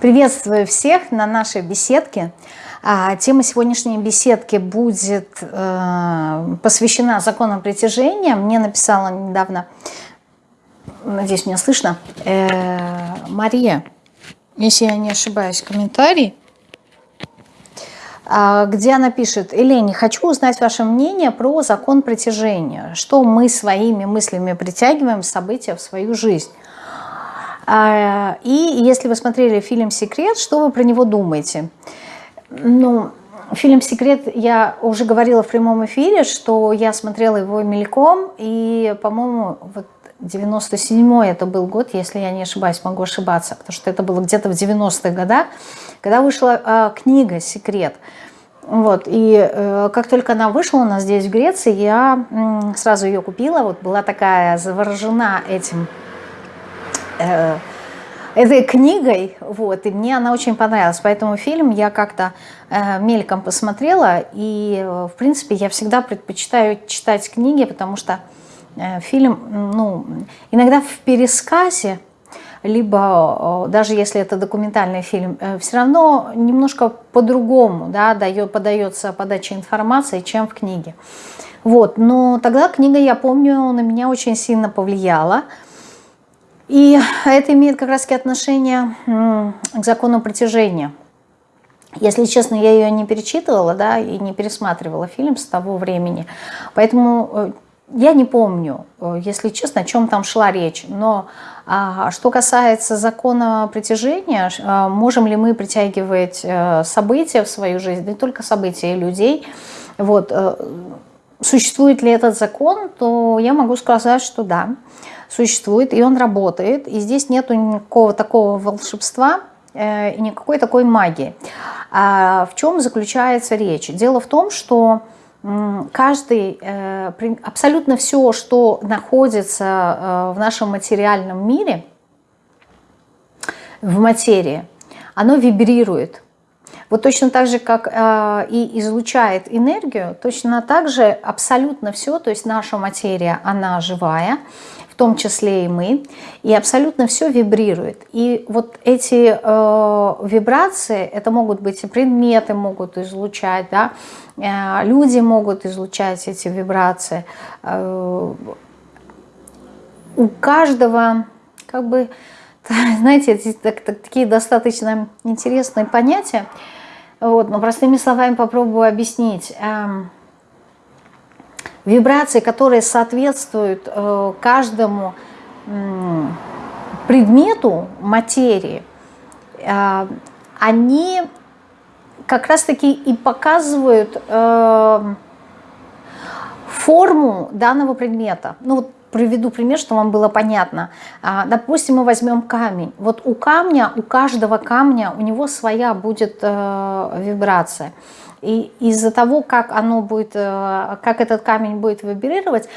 Приветствую всех на нашей беседке. А, тема сегодняшней беседки будет э, посвящена законам притяжения. Мне написала недавно, надеюсь, меня слышно, э, Мария, если я не ошибаюсь, комментарий, э, где она пишет, Елени, хочу узнать ваше мнение про закон притяжения. Что мы своими мыслями притягиваем события в свою жизнь. А, и если вы смотрели фильм «Секрет», что вы про него думаете? Ну, фильм «Секрет» я уже говорила в прямом эфире, что я смотрела его мельком, и, по-моему, вот 97-й это был год, если я не ошибаюсь, могу ошибаться, потому что это было где-то в 90-х годах, когда вышла э, книга «Секрет». Вот, и э, как только она вышла у нас здесь, в Греции, я э, сразу ее купила, вот была такая заворожена этим э, этой книгой, вот, и мне она очень понравилась, поэтому фильм я как-то э, мельком посмотрела, и, в принципе, я всегда предпочитаю читать книги, потому что э, фильм, ну, иногда в пересказе, либо э, даже если это документальный фильм, э, все равно немножко по-другому да, дает, подается подача информации, чем в книге. Вот, но тогда книга, я помню, на меня очень сильно повлияла, и это имеет как раз отношение к закону притяжения. Если честно, я ее не перечитывала, да, и не пересматривала фильм с того времени. Поэтому э, я не помню, э, если честно, о чем там шла речь. Но а, что касается закона притяжения, а, можем ли мы притягивать а, события в свою жизнь, не только события людей, вот, существует ли этот закон, то я могу сказать, что да существует, и он работает, и здесь нету никакого такого волшебства, э, и никакой такой магии. А в чем заключается речь? Дело в том, что каждый, э, абсолютно все, что находится э, в нашем материальном мире, в материи, оно вибрирует. Вот точно так же, как э, и излучает энергию, точно так же абсолютно все, то есть наша материя, она живая, том числе и мы, и абсолютно все вибрирует. И вот эти э, вибрации, это могут быть и предметы могут излучать, да, э, люди могут излучать эти вибрации. Э, у каждого, как бы, знаете, эти, так, так, такие достаточно интересные понятия, вот, но простыми словами попробую объяснить. Эм, вибрации, которые соответствуют э, каждому предмету материи, э, они как раз-таки и показывают э, форму данного предмета. Ну вот приведу пример, чтобы вам было понятно. А, допустим, мы возьмем камень. Вот у камня, у каждого камня, у него своя будет вибрация. И из-за того, как оно будет, э, как этот камень будет вибрировать,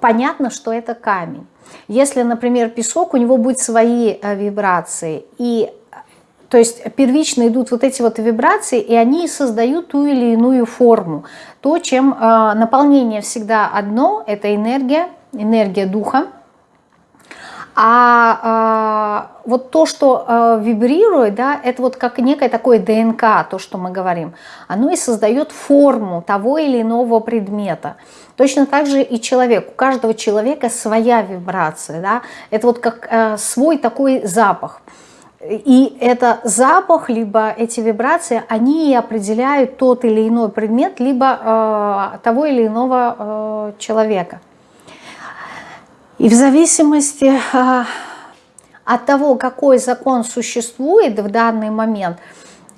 понятно, что это камень. Если, например, песок, у него будут свои э, вибрации, и то есть первично идут вот эти вот вибрации, и они создают ту или иную форму. То, чем э, наполнение всегда одно, это энергия, энергия духа, а, а вот то, что а, вибрирует, да, это вот как некое такое ДНК, то, что мы говорим, оно и создает форму того или иного предмета. Точно так же и человек. У каждого человека своя вибрация, да, это вот как а, свой такой запах. И это запах, либо эти вибрации, они и определяют тот или иной предмет, либо э, того или иного э, человека. И в зависимости а, от того, какой закон существует в данный момент,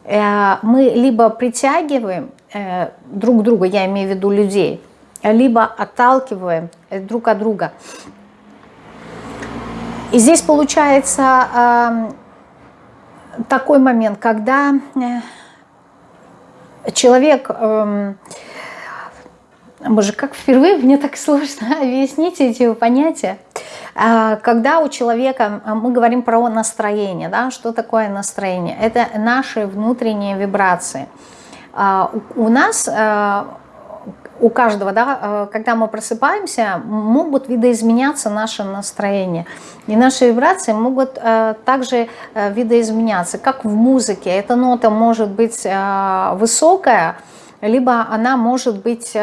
э, мы либо притягиваем э, друг друга, я имею в виду людей, либо отталкиваем э, друг от друга. И здесь получается такой момент, когда человек эм, Боже, как впервые мне так сложно объяснить эти понятия. А, когда у человека, а, мы говорим про настроение, да, что такое настроение? Это наши внутренние вибрации. А, у нас, у каждого, да, когда мы просыпаемся, могут видоизменяться наше настроение. И наши вибрации могут также видоизменяться, как в музыке. Эта нота может быть высокая, либо она может быть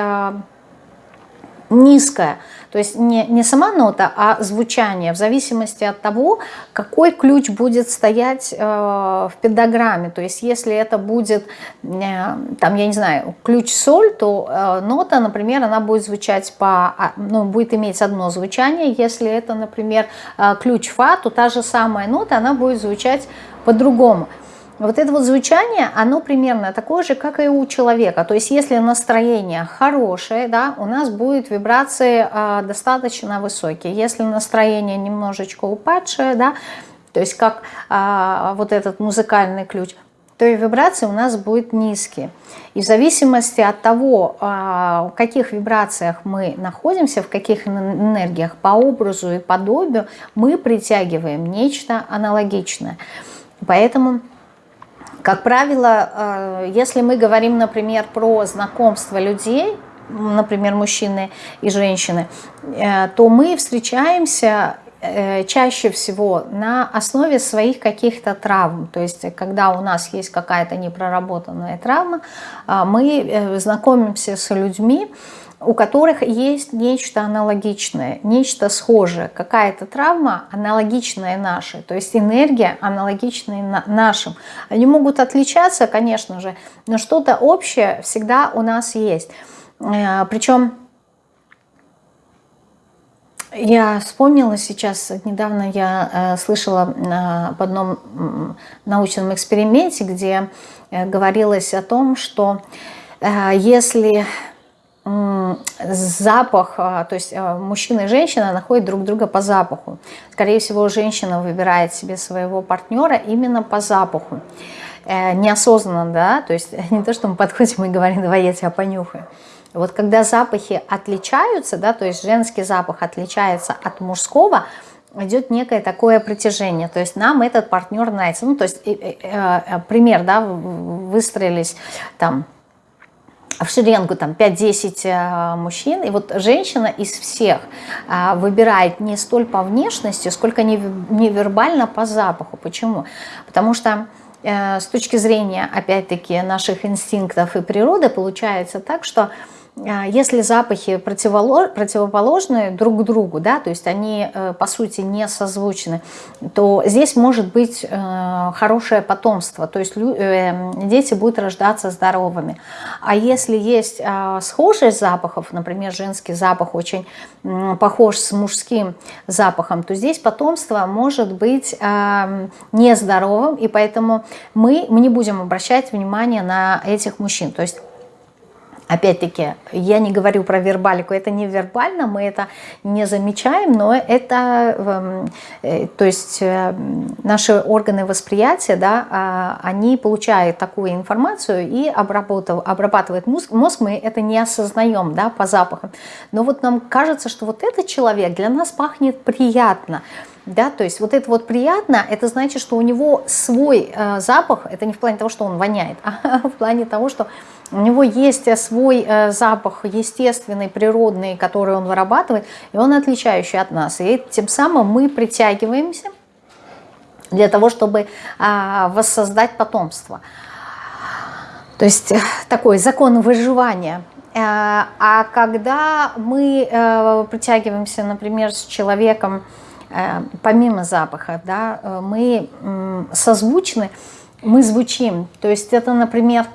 низкая. То есть не, не сама нота, а звучание, в зависимости от того, какой ключ будет стоять э, в пентаграмме. То есть если это будет, э, там, я не знаю, ключ соль, то э, нота, например, она будет звучать по, а, ну, будет иметь одно звучание. Если это, например, э, ключ фа, то та же самая нота, она будет звучать по-другому. Вот это вот звучание, оно примерно такое же, как и у человека. То есть если настроение хорошее, да, у нас будут вибрации э, достаточно высокие. Если настроение немножечко упадшее, да, то есть как э, вот этот музыкальный ключ, то и вибрации у нас будут низкие. И в зависимости от того, в каких вибрациях мы находимся, в каких энергиях, по образу и подобию, мы притягиваем нечто аналогичное. Поэтому как правило, э, если мы говорим, например, про знакомство людей, например, мужчины и женщины, э, то мы встречаемся э, чаще всего на основе своих каких-то травм. То есть, когда у нас есть какая-то непроработанная травма, мы знакомимся с людьми, у которых есть нечто аналогичное, нечто схожее, какая-то травма аналогичная нашей, то есть энергия аналогичная нашим. Они могут отличаться, конечно же, но что-то общее всегда у нас есть. Э, Причем я вспомнила сейчас, недавно я э, слышала э, в одном научном эксперименте, где говорилось о том, что если запах, а, то есть а, мужчина и женщина находят друг друга по запаху. Скорее всего, женщина выбирает себе своего партнера именно по запаху. Э, неосознанно, да, то есть не то, что мы подходим и говорим, давай я тебя понюхаю. Вот когда запахи отличаются, да, то есть женский запах отличается от мужского, идет некое такое притяжение, то есть нам этот партнер нравится. Ну, то есть, э, э, пример, да, выстроились там в шеренгу там 5-10 э, мужчин, и вот женщина из всех э, выбирает не столь по внешности, сколько невербально по запаху. Почему? Потому что э, с точки зрения, опять-таки, наших инстинктов и природы получается так, что а, если запахи противоположные друг другу, да, то есть они э, по сути не созвучны, то здесь может быть э, хорошее потомство, то есть э, дети будут рождаться здоровыми. А если есть а, схожесть запахов, например, женский запах очень похож с мужским запахом, то здесь потомство может быть нездоровым, и поэтому мы не будем обращать внимание на этих мужчин. То есть Опять-таки, я не говорю про вербалику, это не вербально, мы это не замечаем, но это, эм, э, то есть э, наши органы восприятия, да, а, они получают такую информацию и обрабатывают, обрабатывает мозг, мозг, мы это не осознаем, да, по запахам. Но вот нам кажется, что вот этот человек для нас пахнет приятно, да, то есть вот это вот приятно, это значит, что у него свой э, запах, это не в плане того, что он воняет, а в плане того, что у него есть э, свой э, запах естественный, природный, который он вырабатывает, и он отличающий от нас. И тем самым мы притягиваемся для того, чтобы а, воссоздать потомство. То есть э, такой закон выживания. А когда мы притягиваемся, например, с человеком, помимо запаха, да, мы созвучны, мы звучим. То есть это, например,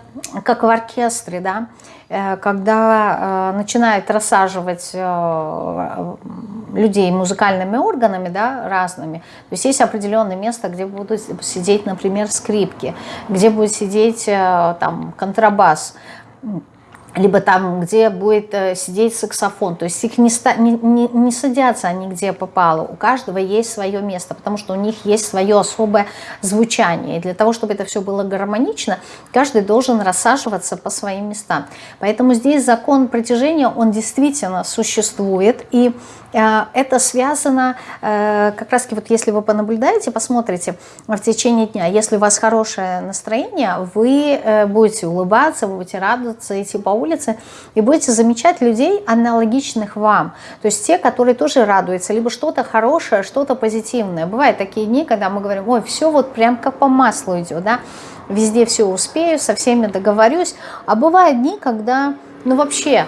как в оркестре, да, э, когда э, начинают рассаживать э, людей музыкальными органами, да, разными. То есть есть определенное место, где будут сидеть, например, скрипки, где будет сидеть там контрабас, либо там, где будет э, сидеть саксофон. То есть их не, не, не, садятся они где попало. У каждого есть свое место, потому что у них есть свое особое звучание. И для того, чтобы это все было гармонично, каждый должен рассаживаться по своим местам. Поэтому здесь закон притяжения, он действительно существует. И э, это связано, э, как раз вот если вы понаблюдаете, посмотрите в течение дня, если у вас хорошее настроение, вы э, будете улыбаться, вы будете радоваться, идти по улице, улице и будете замечать людей, аналогичных вам. То есть те, которые тоже радуются, либо что-то хорошее, что-то позитивное. Бывают такие дни, когда мы говорим, ой, все вот прям как по маслу идет, да, везде все успею, со всеми договорюсь. А бывают дни, когда, ну вообще,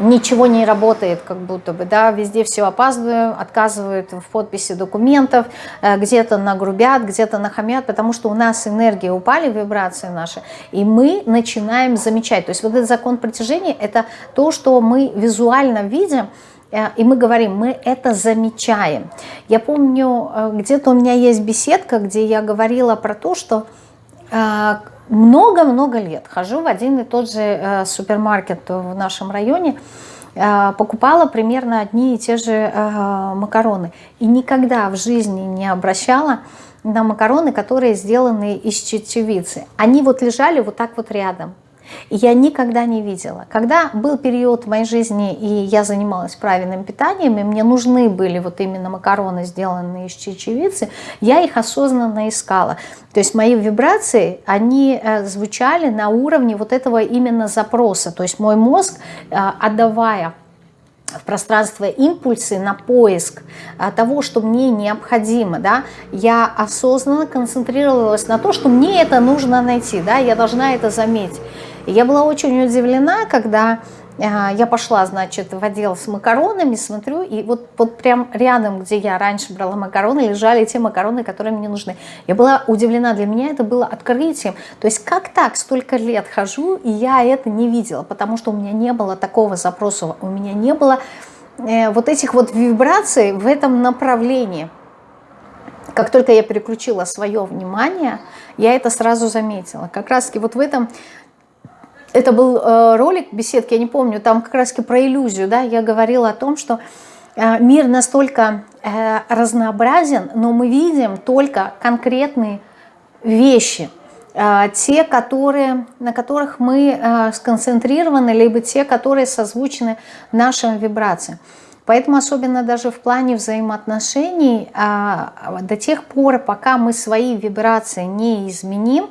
ничего не работает, как будто бы, да, везде все опаздываю, отказывают в подписи документов, э, где-то нагрубят, где-то нахамят, потому что у нас энергия упали, вибрации наши, и мы начинаем замечать. То есть вот этот закон притяжения, это то, что мы визуально видим, э, и мы говорим, мы это замечаем. Я помню, э, где-то у меня есть беседка, где я говорила про то, что много-много лет хожу в один и тот же э, супермаркет в нашем районе, э, покупала примерно одни и те же э, макароны. И никогда в жизни не обращала на макароны, которые сделаны из чечевицы. Они вот лежали вот так вот рядом я никогда не видела. Когда был период в моей жизни, и я занималась правильным питанием, и мне нужны были вот именно макароны, сделанные из чечевицы, я их осознанно искала. То есть мои вибрации, они э, звучали на уровне вот этого именно запроса. То есть мой мозг, э, отдавая в пространство импульсы на поиск а, того, что мне необходимо, да, я осознанно концентрировалась на то, что мне это нужно найти, да, я должна это заметить. И я была очень удивлена, когда а, я пошла, значит, в отдел с макаронами, смотрю, и вот, вот прям рядом, где я раньше брала макароны, лежали те макароны, которые мне нужны. Я была удивлена, для меня это было открытием. То есть как так, столько лет хожу, и я это не видела, потому что у меня не было такого запроса, у меня не было э, вот этих вот вибраций в этом направлении. Как только я переключила свое внимание, я это сразу заметила. Как раз вот в этом это был э, ролик беседки, я не помню, там как раз про иллюзию, да, я говорила о том, что э, мир настолько э, разнообразен, но мы видим только конкретные вещи, те, которые, на которых мы сконцентрированы, либо те, которые созвучны нашим вибрациям. Поэтому особенно даже в плане взаимоотношений, до тех пор, пока мы свои вибрации не изменим,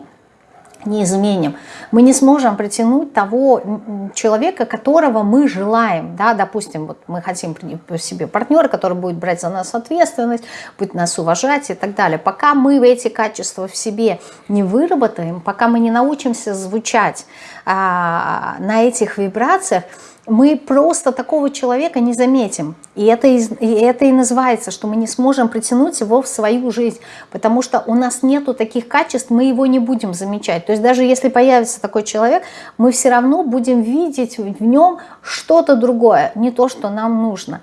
не изменим, мы не сможем притянуть того человека, которого мы желаем. Да? Допустим, вот мы хотим себе партнера, который будет брать за нас ответственность, будет нас уважать и так далее. Пока мы эти качества в себе не выработаем, пока мы не научимся звучать а, на этих вибрациях, мы просто такого человека не заметим. И это, и это и называется, что мы не сможем притянуть его в свою жизнь, потому что у нас нету таких качеств, мы его не будем замечать. То есть даже если появится такой человек, мы все равно будем видеть в нем что-то другое, не то, что нам нужно.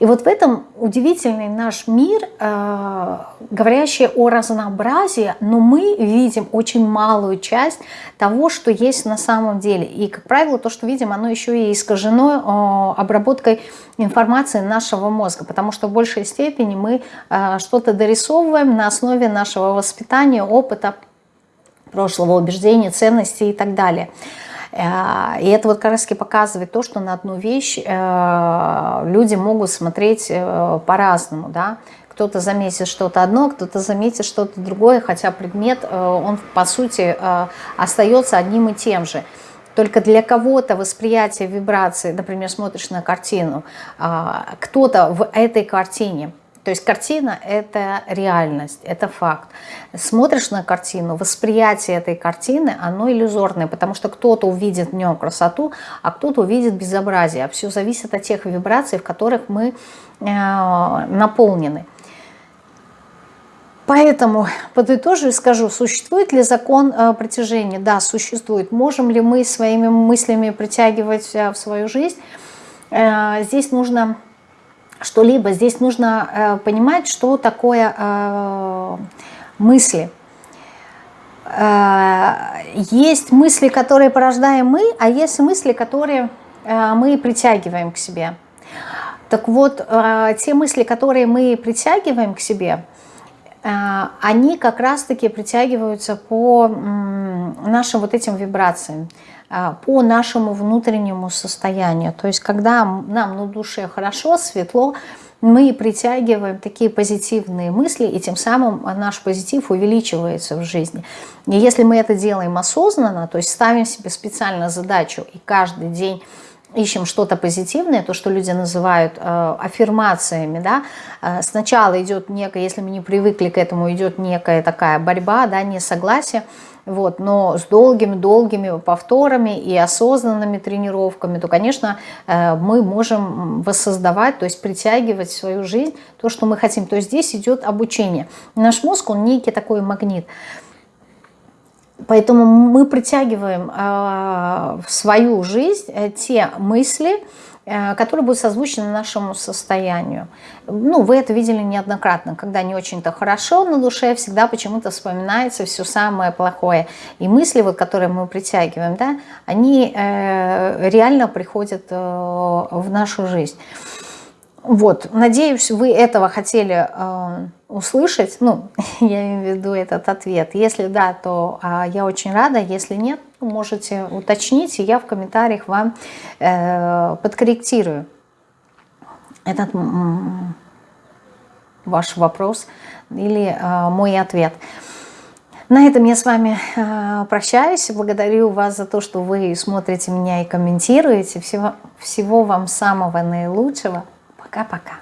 И вот в этом удивительный наш мир, э, говорящий о разнообразии, но мы видим очень малую часть того, что есть на самом деле. И, как правило, то, что видим, оно еще и искажено э, обработкой информации нашего мозга, потому что в большей степени мы э, что-то дорисовываем на основе нашего воспитания, опыта, прошлого убеждения, ценностей и так далее. Э, и это вот как раз показывает то, что на одну вещь э, люди могут смотреть э, по-разному, да, кто-то заметит что-то одно, кто-то заметит что-то другое, хотя предмет, он по сути остается одним и тем же. Только для кого-то восприятие вибрации, например, смотришь на картину, кто-то в этой картине то есть картина – это реальность, это факт. Смотришь на картину, восприятие этой картины, оно иллюзорное, потому что кто-то увидит в нем красоту, а кто-то увидит безобразие. А все зависит от тех вибраций, в которых мы э, наполнены. Поэтому подытожу и скажу, существует ли закон э, притяжения? Да, существует. Можем ли мы своими мыслями притягивать э, в свою жизнь? Здесь нужно что-либо. Здесь нужно э, понимать, что такое э, мысли. Э, есть мысли, которые порождаем мы, а есть мысли, которые э, мы притягиваем к себе. Так вот, э, те мысли, которые мы притягиваем к себе, э, они как раз-таки притягиваются по нашим вот этим вибрациям. А, по нашему внутреннему состоянию. То есть когда нам на душе хорошо, светло, мы притягиваем такие позитивные мысли, и тем самым наш позитив увеличивается в жизни. И если мы это делаем осознанно, то есть ставим себе специально задачу и каждый день ищем что-то позитивное, то, что люди называют э, аффирмациями, да, э, сначала идет некая, если мы не привыкли к этому, идет некая такая борьба, да, несогласие, вот, но с долгими-долгими повторами и осознанными тренировками, то, конечно, э, мы можем воссоздавать, то есть притягивать в свою жизнь то, что мы хотим. То есть здесь идет обучение. Наш мозг, он некий такой магнит. Поэтому мы притягиваем э, в свою жизнь э, те мысли, которые будут созвучны нашему состоянию. Ну, вы это видели неоднократно, когда не очень-то хорошо на душе, всегда почему-то вспоминается все самое плохое. И мысли, вот, которые мы притягиваем, да, они реально приходят в нашу жизнь. Вот, надеюсь, вы этого хотели э, услышать, ну, я имею в виду этот ответ. Если да, то э, я очень рада, если нет, можете уточнить, и я в комментариях вам э, подкорректирую этот ваш вопрос или э, мой ответ. На этом я с вами э, прощаюсь. Благодарю вас за то, что вы смотрите меня и комментируете. Всего, всего вам самого наилучшего. Пока-пока.